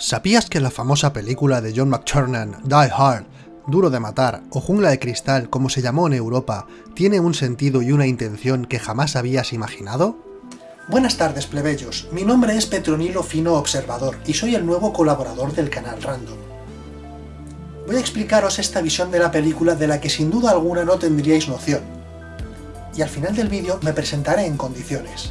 ¿Sabías que la famosa película de John McTiernan, Die Hard, Duro de Matar o Jungla de Cristal, como se llamó en Europa, tiene un sentido y una intención que jamás habías imaginado? Buenas tardes, plebeyos. Mi nombre es Petronilo Fino Observador y soy el nuevo colaborador del canal Random. Voy a explicaros esta visión de la película de la que sin duda alguna no tendríais noción. Y al final del vídeo me presentaré en condiciones.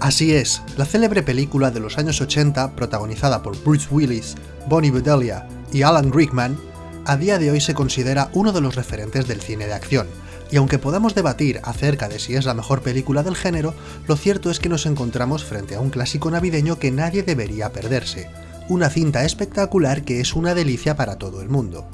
Así es, la célebre película de los años 80, protagonizada por Bruce Willis, Bonnie Bedelia y Alan Rickman, a día de hoy se considera uno de los referentes del cine de acción, y aunque podamos debatir acerca de si es la mejor película del género, lo cierto es que nos encontramos frente a un clásico navideño que nadie debería perderse, una cinta espectacular que es una delicia para todo el mundo.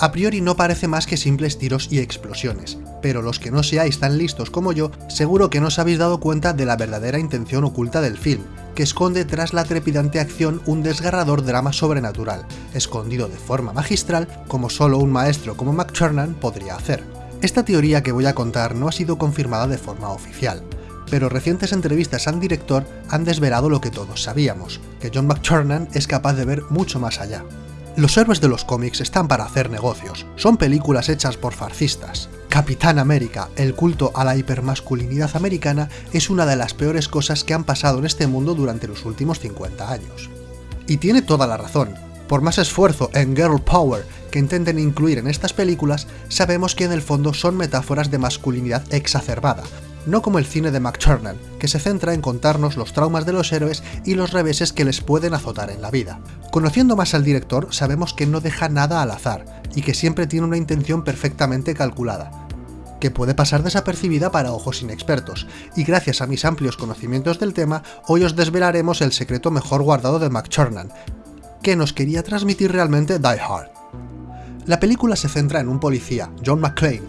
A priori no parece más que simples tiros y explosiones, pero los que no seáis tan listos como yo, seguro que no os habéis dado cuenta de la verdadera intención oculta del film, que esconde tras la trepidante acción un desgarrador drama sobrenatural, escondido de forma magistral como solo un maestro como McTiernan podría hacer. Esta teoría que voy a contar no ha sido confirmada de forma oficial, pero recientes entrevistas al director han desvelado lo que todos sabíamos, que John McTiernan es capaz de ver mucho más allá. Los héroes de los cómics están para hacer negocios, son películas hechas por farcistas. Capitán América, el culto a la hipermasculinidad americana, es una de las peores cosas que han pasado en este mundo durante los últimos 50 años. Y tiene toda la razón, por más esfuerzo en girl power que intenten incluir en estas películas, sabemos que en el fondo son metáforas de masculinidad exacerbada, no como el cine de McTiernan, que se centra en contarnos los traumas de los héroes y los reveses que les pueden azotar en la vida. Conociendo más al director, sabemos que no deja nada al azar, y que siempre tiene una intención perfectamente calculada, que puede pasar desapercibida para ojos inexpertos, y gracias a mis amplios conocimientos del tema, hoy os desvelaremos el secreto mejor guardado de McTiernan, que nos quería transmitir realmente Die Hard. La película se centra en un policía, John McClane,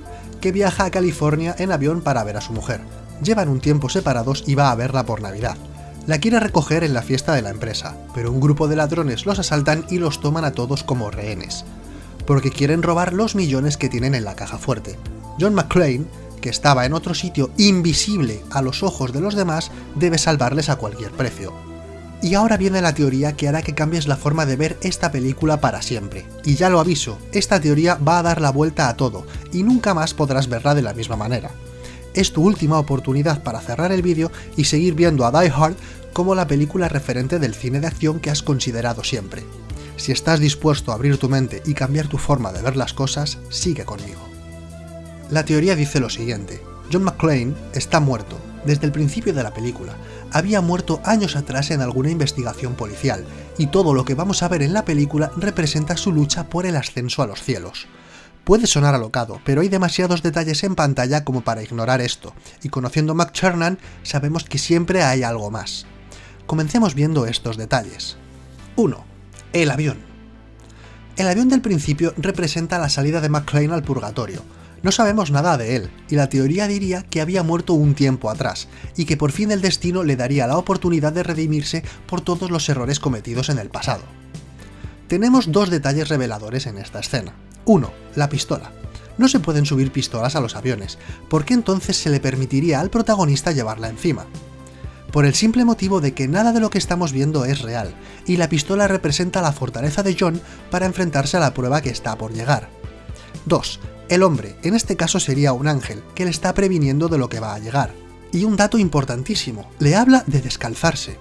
que viaja a California en avión para ver a su mujer. Llevan un tiempo separados y va a verla por Navidad. La quiere recoger en la fiesta de la empresa, pero un grupo de ladrones los asaltan y los toman a todos como rehenes, porque quieren robar los millones que tienen en la caja fuerte. John McClane, que estaba en otro sitio invisible a los ojos de los demás, debe salvarles a cualquier precio. Y ahora viene la teoría que hará que cambies la forma de ver esta película para siempre. Y ya lo aviso, esta teoría va a dar la vuelta a todo, y nunca más podrás verla de la misma manera. Es tu última oportunidad para cerrar el vídeo y seguir viendo a Die Hard como la película referente del cine de acción que has considerado siempre. Si estás dispuesto a abrir tu mente y cambiar tu forma de ver las cosas, sigue conmigo. La teoría dice lo siguiente, John McClane está muerto, desde el principio de la película, había muerto años atrás en alguna investigación policial, y todo lo que vamos a ver en la película representa su lucha por el ascenso a los cielos. Puede sonar alocado, pero hay demasiados detalles en pantalla como para ignorar esto, y conociendo a McChernan sabemos que siempre hay algo más. Comencemos viendo estos detalles. 1. El avión. El avión del principio representa la salida de McClane al purgatorio, no sabemos nada de él, y la teoría diría que había muerto un tiempo atrás, y que por fin el destino le daría la oportunidad de redimirse por todos los errores cometidos en el pasado. Tenemos dos detalles reveladores en esta escena. 1. La pistola. No se pueden subir pistolas a los aviones, porque entonces se le permitiría al protagonista llevarla encima. Por el simple motivo de que nada de lo que estamos viendo es real, y la pistola representa la fortaleza de John para enfrentarse a la prueba que está por llegar. 2. El hombre, en este caso sería un ángel, que le está previniendo de lo que va a llegar. Y un dato importantísimo, le habla de descalzarse.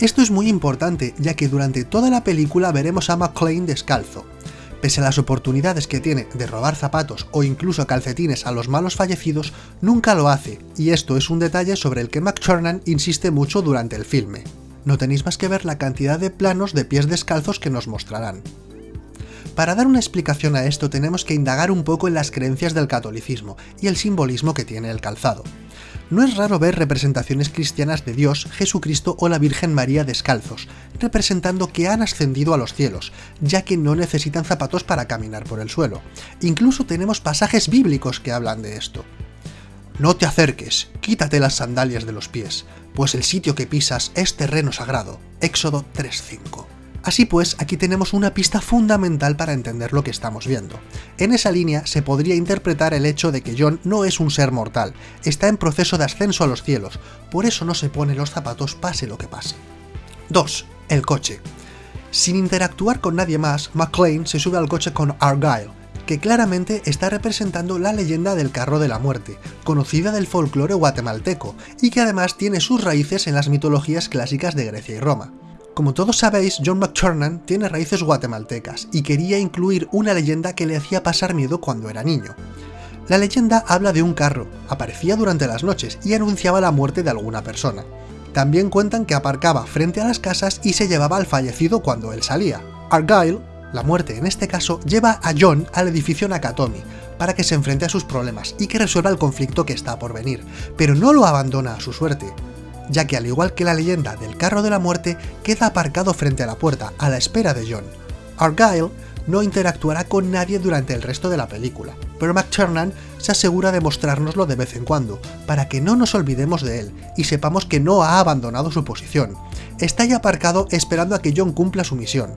Esto es muy importante, ya que durante toda la película veremos a McClane descalzo. Pese a las oportunidades que tiene de robar zapatos o incluso calcetines a los malos fallecidos, nunca lo hace, y esto es un detalle sobre el que McChernan insiste mucho durante el filme. No tenéis más que ver la cantidad de planos de pies descalzos que nos mostrarán. Para dar una explicación a esto tenemos que indagar un poco en las creencias del catolicismo y el simbolismo que tiene el calzado. No es raro ver representaciones cristianas de Dios, Jesucristo o la Virgen María descalzos, representando que han ascendido a los cielos, ya que no necesitan zapatos para caminar por el suelo. Incluso tenemos pasajes bíblicos que hablan de esto. No te acerques, quítate las sandalias de los pies, pues el sitio que pisas es terreno sagrado. Éxodo 3.5. Así pues, aquí tenemos una pista fundamental para entender lo que estamos viendo. En esa línea se podría interpretar el hecho de que John no es un ser mortal, está en proceso de ascenso a los cielos, por eso no se pone los zapatos pase lo que pase. 2. El coche. Sin interactuar con nadie más, McClane se sube al coche con Argyle, que claramente está representando la leyenda del carro de la muerte, conocida del folclore guatemalteco, y que además tiene sus raíces en las mitologías clásicas de Grecia y Roma. Como todos sabéis, John McTurnan tiene raíces guatemaltecas y quería incluir una leyenda que le hacía pasar miedo cuando era niño. La leyenda habla de un carro, aparecía durante las noches y anunciaba la muerte de alguna persona. También cuentan que aparcaba frente a las casas y se llevaba al fallecido cuando él salía. Argyle, la muerte en este caso, lleva a John al edificio Nakatomi para que se enfrente a sus problemas y que resuelva el conflicto que está por venir, pero no lo abandona a su suerte ya que al igual que la leyenda del carro de la muerte, queda aparcado frente a la puerta, a la espera de John. Argyle no interactuará con nadie durante el resto de la película, pero McTurnan se asegura de mostrárnoslo de vez en cuando, para que no nos olvidemos de él y sepamos que no ha abandonado su posición. Está ahí aparcado esperando a que John cumpla su misión.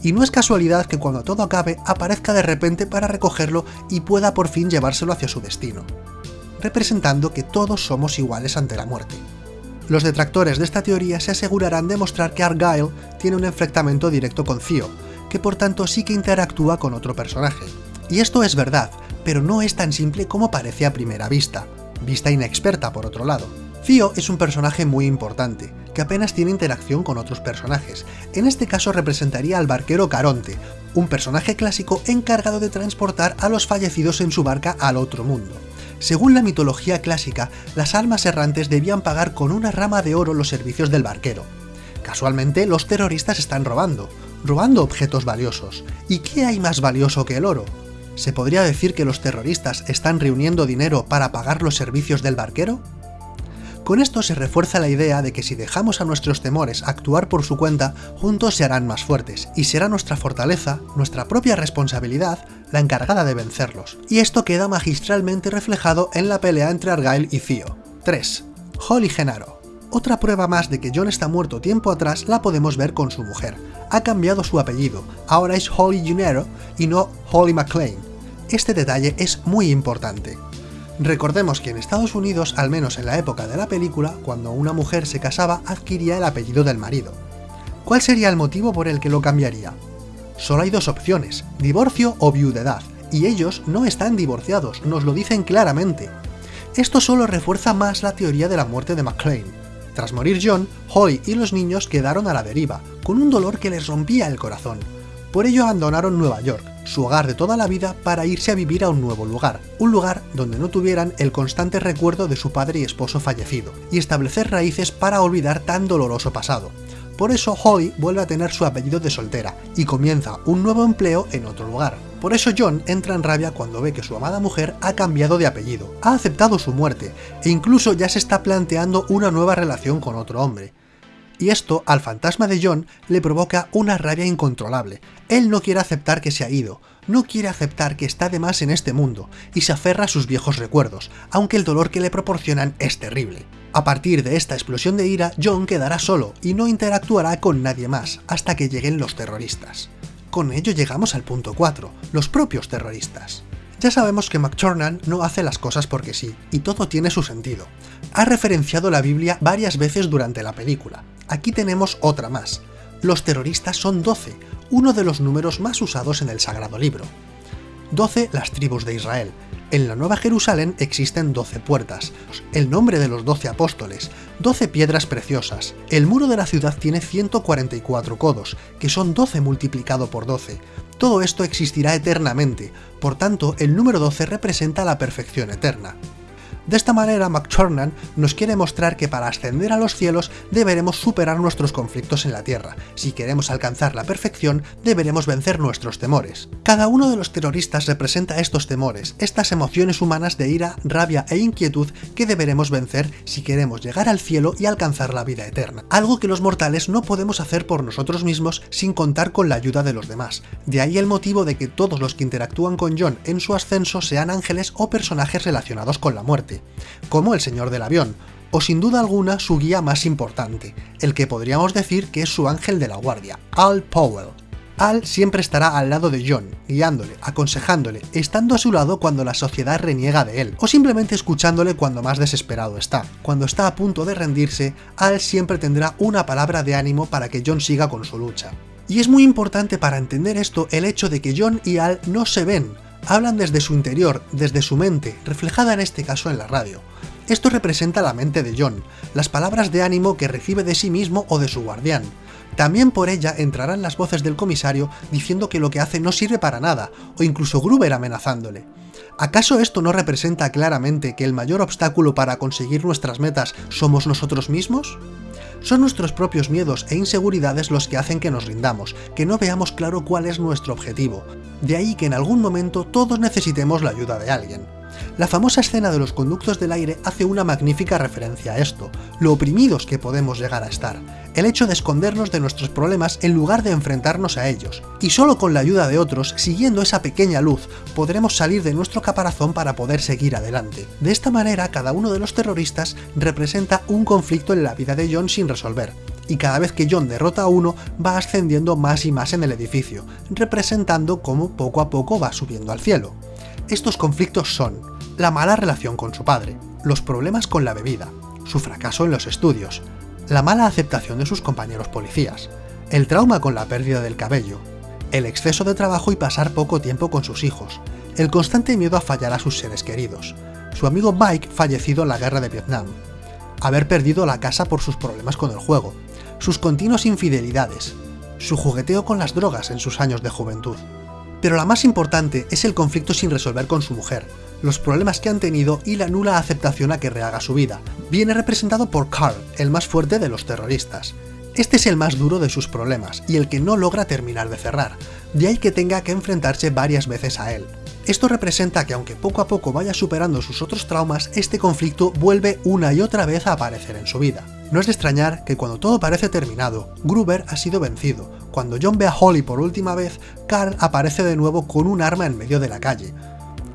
Y no es casualidad que cuando todo acabe aparezca de repente para recogerlo y pueda por fin llevárselo hacia su destino, representando que todos somos iguales ante la muerte. Los detractores de esta teoría se asegurarán de mostrar que Argyle tiene un enfrentamiento directo con Theo, que por tanto sí que interactúa con otro personaje. Y esto es verdad, pero no es tan simple como parece a primera vista, vista inexperta por otro lado. Theo es un personaje muy importante, que apenas tiene interacción con otros personajes. En este caso representaría al barquero Caronte, un personaje clásico encargado de transportar a los fallecidos en su barca al otro mundo. Según la mitología clásica, las almas errantes debían pagar con una rama de oro los servicios del barquero. Casualmente, los terroristas están robando, robando objetos valiosos. ¿Y qué hay más valioso que el oro? ¿Se podría decir que los terroristas están reuniendo dinero para pagar los servicios del barquero? Con esto se refuerza la idea de que si dejamos a nuestros temores actuar por su cuenta, juntos se harán más fuertes, y será nuestra fortaleza, nuestra propia responsabilidad, la encargada de vencerlos. Y esto queda magistralmente reflejado en la pelea entre Argyle y Theo. 3. Holly Genaro. Otra prueba más de que John está muerto tiempo atrás la podemos ver con su mujer. Ha cambiado su apellido, ahora es Holly Genaro y no Holly McLean. Este detalle es muy importante. Recordemos que en Estados Unidos, al menos en la época de la película, cuando una mujer se casaba adquiría el apellido del marido. ¿Cuál sería el motivo por el que lo cambiaría? Solo hay dos opciones, divorcio o viudedad, y ellos no están divorciados, nos lo dicen claramente. Esto solo refuerza más la teoría de la muerte de McLean. Tras morir John, Holly y los niños quedaron a la deriva, con un dolor que les rompía el corazón. Por ello abandonaron Nueva York, su hogar de toda la vida para irse a vivir a un nuevo lugar, un lugar donde no tuvieran el constante recuerdo de su padre y esposo fallecido, y establecer raíces para olvidar tan doloroso pasado. Por eso Holly vuelve a tener su apellido de soltera y comienza un nuevo empleo en otro lugar. Por eso John entra en rabia cuando ve que su amada mujer ha cambiado de apellido, ha aceptado su muerte e incluso ya se está planteando una nueva relación con otro hombre y esto al fantasma de John le provoca una rabia incontrolable. Él no quiere aceptar que se ha ido, no quiere aceptar que está de más en este mundo, y se aferra a sus viejos recuerdos, aunque el dolor que le proporcionan es terrible. A partir de esta explosión de ira, John quedará solo y no interactuará con nadie más, hasta que lleguen los terroristas. Con ello llegamos al punto 4, los propios terroristas. Ya sabemos que McTurnan no hace las cosas porque sí, y todo tiene su sentido. Ha referenciado la Biblia varias veces durante la película, Aquí tenemos otra más. Los terroristas son 12, uno de los números más usados en el Sagrado Libro. 12 las tribus de Israel. En la Nueva Jerusalén existen 12 puertas, el nombre de los 12 apóstoles, 12 piedras preciosas. El muro de la ciudad tiene 144 codos, que son 12 multiplicado por 12. Todo esto existirá eternamente, por tanto el número 12 representa la perfección eterna. De esta manera, McTurnan nos quiere mostrar que para ascender a los cielos deberemos superar nuestros conflictos en la Tierra. Si queremos alcanzar la perfección, deberemos vencer nuestros temores. Cada uno de los terroristas representa estos temores, estas emociones humanas de ira, rabia e inquietud que deberemos vencer si queremos llegar al cielo y alcanzar la vida eterna. Algo que los mortales no podemos hacer por nosotros mismos sin contar con la ayuda de los demás. De ahí el motivo de que todos los que interactúan con John en su ascenso sean ángeles o personajes relacionados con la muerte como el señor del avión, o sin duda alguna su guía más importante, el que podríamos decir que es su ángel de la guardia, Al Powell. Al siempre estará al lado de John, guiándole, aconsejándole, estando a su lado cuando la sociedad reniega de él, o simplemente escuchándole cuando más desesperado está. Cuando está a punto de rendirse, Al siempre tendrá una palabra de ánimo para que John siga con su lucha. Y es muy importante para entender esto el hecho de que John y Al no se ven, hablan desde su interior, desde su mente, reflejada en este caso en la radio. Esto representa la mente de John, las palabras de ánimo que recibe de sí mismo o de su guardián. También por ella entrarán las voces del comisario diciendo que lo que hace no sirve para nada, o incluso Gruber amenazándole. ¿Acaso esto no representa claramente que el mayor obstáculo para conseguir nuestras metas somos nosotros mismos? Son nuestros propios miedos e inseguridades los que hacen que nos rindamos, que no veamos claro cuál es nuestro objetivo. De ahí que en algún momento todos necesitemos la ayuda de alguien. La famosa escena de los conductos del aire hace una magnífica referencia a esto, lo oprimidos que podemos llegar a estar, el hecho de escondernos de nuestros problemas en lugar de enfrentarnos a ellos, y solo con la ayuda de otros, siguiendo esa pequeña luz, podremos salir de nuestro caparazón para poder seguir adelante. De esta manera, cada uno de los terroristas representa un conflicto en la vida de John sin resolver, y cada vez que John derrota a uno, va ascendiendo más y más en el edificio, representando cómo poco a poco va subiendo al cielo. Estos conflictos son la mala relación con su padre, los problemas con la bebida, su fracaso en los estudios, la mala aceptación de sus compañeros policías, el trauma con la pérdida del cabello, el exceso de trabajo y pasar poco tiempo con sus hijos, el constante miedo a fallar a sus seres queridos, su amigo Mike fallecido en la guerra de Vietnam, haber perdido la casa por sus problemas con el juego, sus continuas infidelidades, su jugueteo con las drogas en sus años de juventud. Pero la más importante es el conflicto sin resolver con su mujer, los problemas que han tenido y la nula aceptación a que rehaga su vida. Viene representado por Carl, el más fuerte de los terroristas. Este es el más duro de sus problemas y el que no logra terminar de cerrar, de ahí que tenga que enfrentarse varias veces a él. Esto representa que aunque poco a poco vaya superando sus otros traumas, este conflicto vuelve una y otra vez a aparecer en su vida. No es de extrañar que cuando todo parece terminado, Gruber ha sido vencido. Cuando John ve a Holly por última vez, Carl aparece de nuevo con un arma en medio de la calle.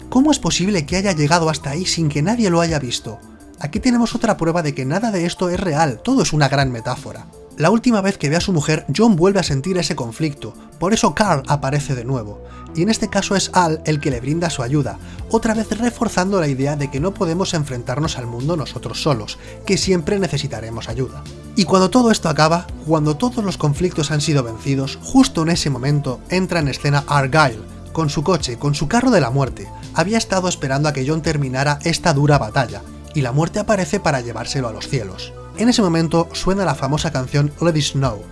¿Cómo es posible que haya llegado hasta ahí sin que nadie lo haya visto? Aquí tenemos otra prueba de que nada de esto es real, todo es una gran metáfora. La última vez que ve a su mujer, John vuelve a sentir ese conflicto, por eso Carl aparece de nuevo, y en este caso es Al el que le brinda su ayuda, otra vez reforzando la idea de que no podemos enfrentarnos al mundo nosotros solos, que siempre necesitaremos ayuda. Y cuando todo esto acaba, cuando todos los conflictos han sido vencidos, justo en ese momento entra en escena Argyle, con su coche, con su carro de la muerte, había estado esperando a que John terminara esta dura batalla, y la muerte aparece para llevárselo a los cielos. En ese momento suena la famosa canción Let It Snow.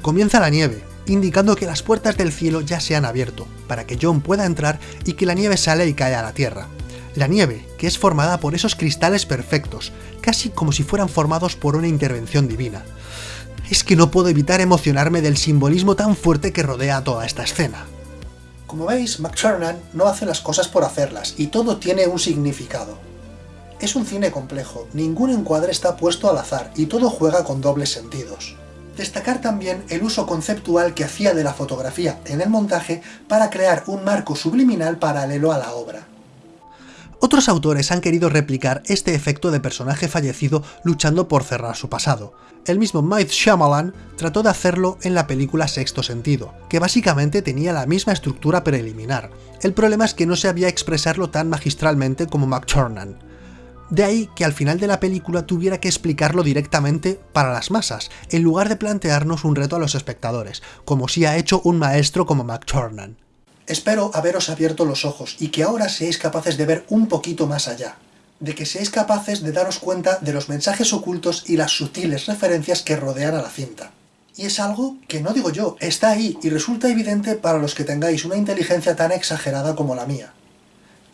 Comienza la nieve, indicando que las puertas del cielo ya se han abierto, para que John pueda entrar y que la nieve sale y cae a la tierra. La nieve, que es formada por esos cristales perfectos, casi como si fueran formados por una intervención divina. Es que no puedo evitar emocionarme del simbolismo tan fuerte que rodea toda esta escena. Como veis, McTurnan no hace las cosas por hacerlas, y todo tiene un significado. Es un cine complejo, ningún encuadre está puesto al azar y todo juega con dobles sentidos. Destacar también el uso conceptual que hacía de la fotografía en el montaje para crear un marco subliminal paralelo a la obra. Otros autores han querido replicar este efecto de personaje fallecido luchando por cerrar su pasado. El mismo Mike Shyamalan trató de hacerlo en la película Sexto Sentido, que básicamente tenía la misma estructura preliminar. El problema es que no se había expresarlo tan magistralmente como McTurnan. De ahí que al final de la película tuviera que explicarlo directamente para las masas, en lugar de plantearnos un reto a los espectadores, como si ha hecho un maestro como McTurnan. Espero haberos abierto los ojos y que ahora seáis capaces de ver un poquito más allá, de que seáis capaces de daros cuenta de los mensajes ocultos y las sutiles referencias que rodean a la cinta. Y es algo que no digo yo, está ahí y resulta evidente para los que tengáis una inteligencia tan exagerada como la mía.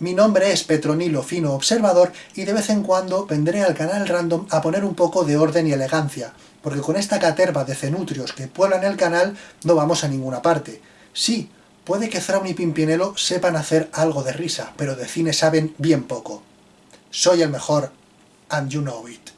Mi nombre es Petronilo Fino Observador y de vez en cuando vendré al canal Random a poner un poco de orden y elegancia, porque con esta caterva de cenutrios que pueblan el canal no vamos a ninguna parte. Sí, puede que Thrawn y Pimpinelo sepan hacer algo de risa, pero de cine saben bien poco. Soy el mejor, and you know it.